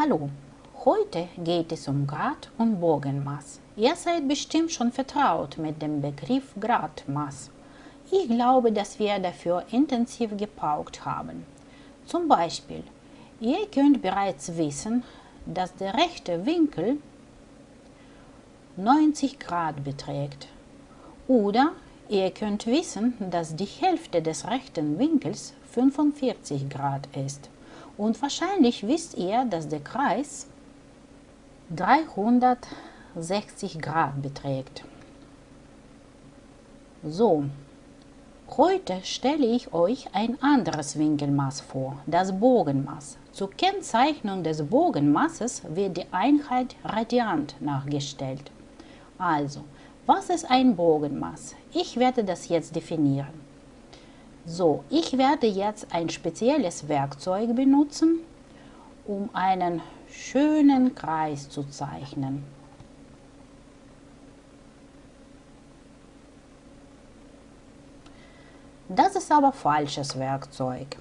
Hallo, heute geht es um Grad und Bogenmaß. Ihr seid bestimmt schon vertraut mit dem Begriff Gradmaß. Ich glaube, dass wir dafür intensiv gepaukt haben. Zum Beispiel, ihr könnt bereits wissen, dass der rechte Winkel 90 Grad beträgt. Oder ihr könnt wissen, dass die Hälfte des rechten Winkels 45 Grad ist. Und wahrscheinlich wisst ihr, dass der Kreis 360 Grad beträgt. So, heute stelle ich euch ein anderes Winkelmaß vor, das Bogenmaß. Zur Kennzeichnung des Bogenmaßes wird die Einheit Radiant nachgestellt. Also, was ist ein Bogenmaß? Ich werde das jetzt definieren. So, ich werde jetzt ein spezielles Werkzeug benutzen, um einen schönen Kreis zu zeichnen. Das ist aber falsches Werkzeug.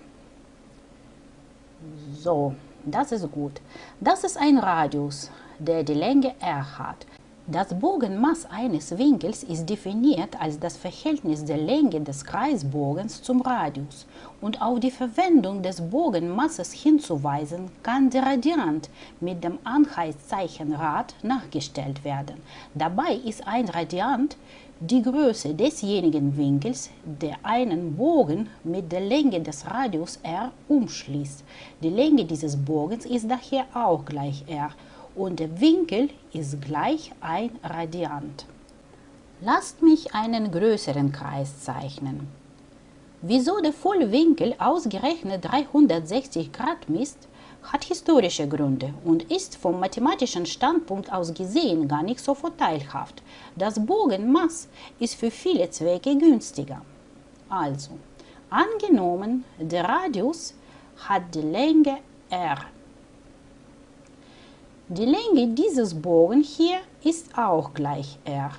So, das ist gut. Das ist ein Radius, der die Länge r hat. Das Bogenmaß eines Winkels ist definiert als das Verhältnis der Länge des Kreisbogens zum Radius und auf die Verwendung des Bogenmaßes hinzuweisen kann der Radiant mit dem Anheizzeichen Rad nachgestellt werden. Dabei ist ein Radiant die Größe desjenigen Winkels, der einen Bogen mit der Länge des Radius r umschließt. Die Länge dieses Bogens ist daher auch gleich r und der Winkel ist gleich ein Radiant. Lasst mich einen größeren Kreis zeichnen. Wieso der Vollwinkel ausgerechnet 360 Grad misst, hat historische Gründe und ist vom mathematischen Standpunkt aus gesehen gar nicht so vorteilhaft. Das Bogenmaß ist für viele Zwecke günstiger. Also, angenommen, der Radius hat die Länge r die Länge dieses Bogen hier ist auch gleich r.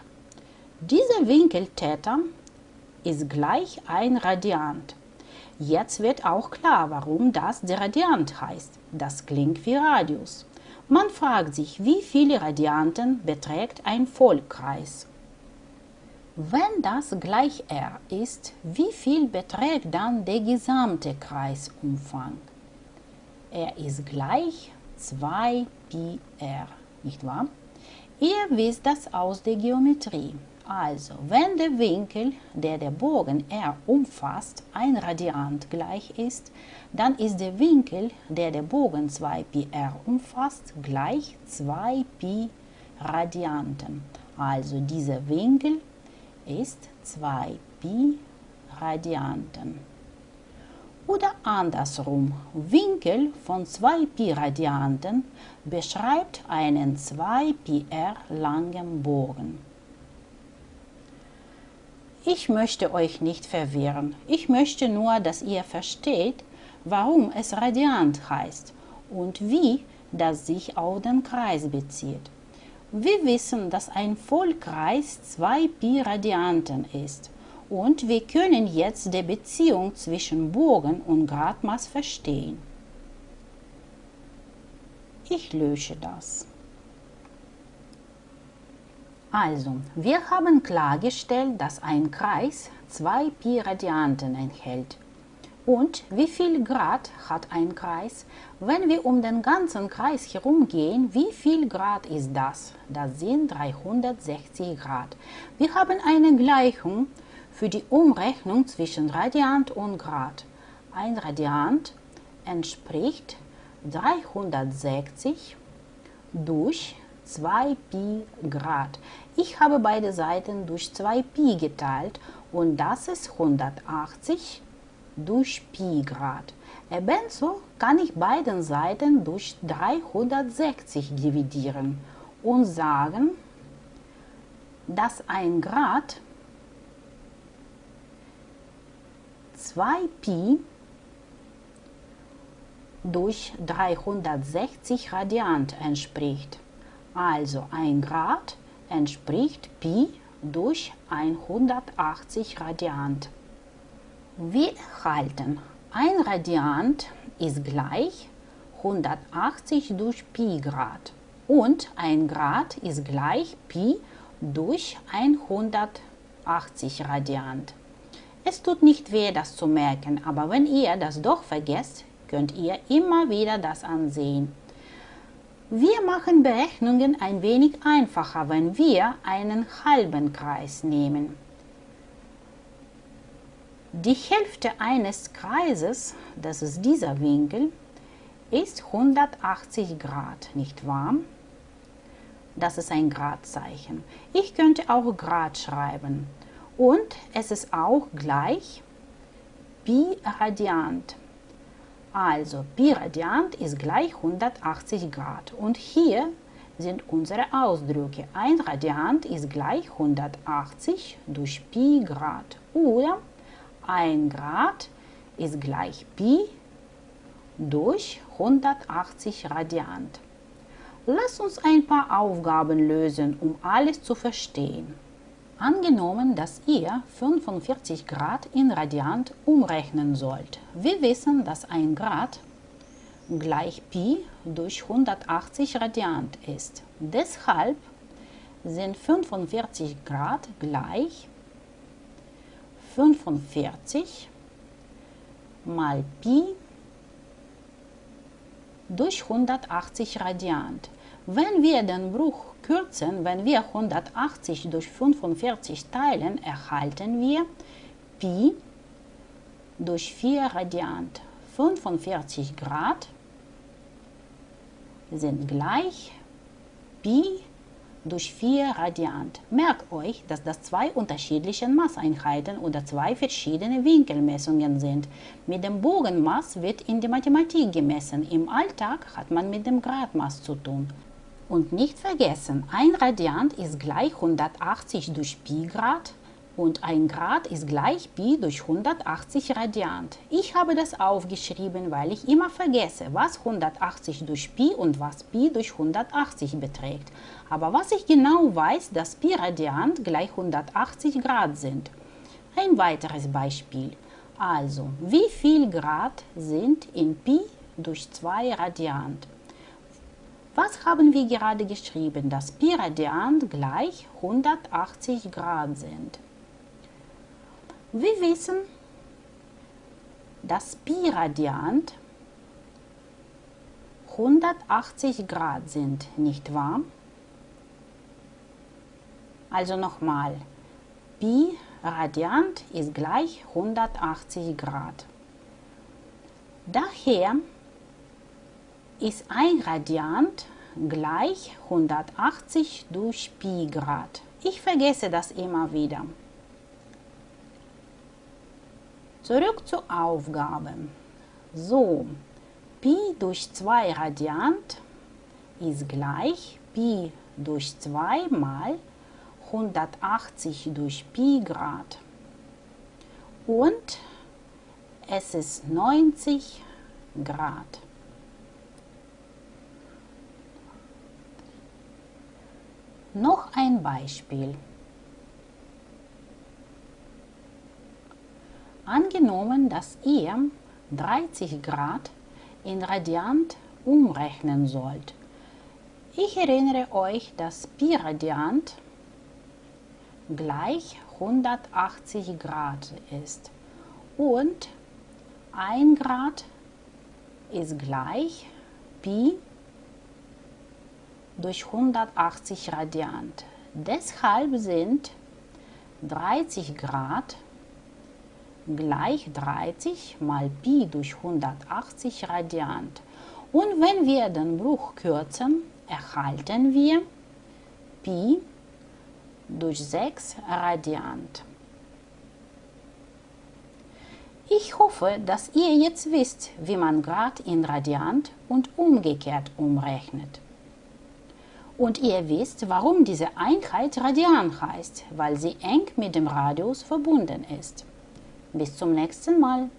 Dieser Winkel Theta ist gleich ein Radiant. Jetzt wird auch klar, warum das der Radiant heißt. Das klingt wie Radius. Man fragt sich, wie viele Radianten beträgt ein Vollkreis? Wenn das gleich r ist, wie viel beträgt dann der gesamte Kreisumfang? Er ist gleich 2 Pi r, nicht wahr? Ihr wisst das aus der Geometrie. Also, wenn der Winkel, der der Bogen r umfasst, ein Radiant gleich ist, dann ist der Winkel, der der Bogen 2πr umfasst, gleich 2π Radianten. Also dieser Winkel ist 2π Radianten. Oder andersrum, Winkel von 2π Radianten beschreibt einen 2πr langen Bogen. Ich möchte euch nicht verwirren. Ich möchte nur, dass ihr versteht, warum es Radiant heißt und wie das sich auf den Kreis bezieht. Wir wissen, dass ein Vollkreis 2π Radianten ist und wir können jetzt die Beziehung zwischen Bogen und Gradmaß verstehen. Ich lösche das. Also, wir haben klargestellt, dass ein Kreis 2 Pi Radianten enthält. Und wie viel Grad hat ein Kreis? Wenn wir um den ganzen Kreis herumgehen, wie viel Grad ist das? Das sind 360 Grad. Wir haben eine Gleichung für die Umrechnung zwischen Radiant und Grad. Ein Radiant entspricht 360 durch 2 Pi Grad. Ich habe beide Seiten durch 2 Pi geteilt und das ist 180 durch Pi Grad. Ebenso kann ich beide Seiten durch 360 dividieren und sagen, dass ein Grad 2pi durch 360 Radiant entspricht. Also ein Grad entspricht Pi durch 180 Radiant. Wir erhalten, ein Radiant ist gleich 180 durch Pi Grad. Und ein Grad ist gleich Pi durch 180 Radiant. Es tut nicht weh, das zu merken, aber wenn ihr das doch vergesst, könnt ihr immer wieder das ansehen. Wir machen Berechnungen ein wenig einfacher, wenn wir einen halben Kreis nehmen. Die Hälfte eines Kreises, das ist dieser Winkel, ist 180 Grad, nicht wahr? Das ist ein Gradzeichen. Ich könnte auch Grad schreiben. Und es ist auch gleich Pi Radiant. Also Pi Radiant ist gleich 180 Grad. Und hier sind unsere Ausdrücke. Ein Radiant ist gleich 180 durch Pi Grad. Oder ein Grad ist gleich Pi durch 180 Radiant. Lass uns ein paar Aufgaben lösen, um alles zu verstehen. Angenommen, dass ihr 45 Grad in Radiant umrechnen sollt. Wir wissen, dass ein Grad gleich Pi durch 180 Radiant ist. Deshalb sind 45 Grad gleich 45 mal Pi durch 180 Radiant. Wenn wir den Bruch kürzen, wenn wir 180 durch 45 teilen, erhalten wir Pi durch 4 Radiant. 45 Grad sind gleich Pi durch 4 Radiant. Merkt euch, dass das zwei unterschiedliche Maßeinheiten oder zwei verschiedene Winkelmessungen sind. Mit dem Bogenmaß wird in der Mathematik gemessen. Im Alltag hat man mit dem Gradmaß zu tun. Und nicht vergessen, ein Radiant ist gleich 180 durch Pi Grad und ein Grad ist gleich Pi durch 180 Radiant. Ich habe das aufgeschrieben, weil ich immer vergesse, was 180 durch Pi und was Pi durch 180 beträgt. Aber was ich genau weiß, dass Pi Radiant gleich 180 Grad sind. Ein weiteres Beispiel. Also, wie viel Grad sind in Pi durch 2 Radiant? Was haben wir gerade geschrieben? Dass Pi Radiant gleich 180 Grad sind. Wir wissen, dass Pi Radiant 180 Grad sind, nicht wahr? Also nochmal, Pi Radiant ist gleich 180 Grad. Daher ist ein Radiant gleich 180 durch Pi Grad. Ich vergesse das immer wieder. Zurück zur Aufgabe. So, Pi durch 2 Radiant ist gleich Pi durch 2 mal 180 durch Pi Grad. Und es ist 90 Grad. Noch ein Beispiel. Angenommen, dass ihr 30 Grad in Radiant umrechnen sollt. Ich erinnere euch, dass Pi Radiant gleich 180 Grad ist und 1 Grad ist gleich Pi durch 180 Radiant. Deshalb sind 30 Grad gleich 30 mal Pi durch 180 Radiant. Und wenn wir den Bruch kürzen, erhalten wir Pi durch 6 Radiant. Ich hoffe, dass ihr jetzt wisst, wie man Grad in Radiant und umgekehrt umrechnet. Und ihr wisst, warum diese Einheit Radian heißt, weil sie eng mit dem Radius verbunden ist. Bis zum nächsten Mal.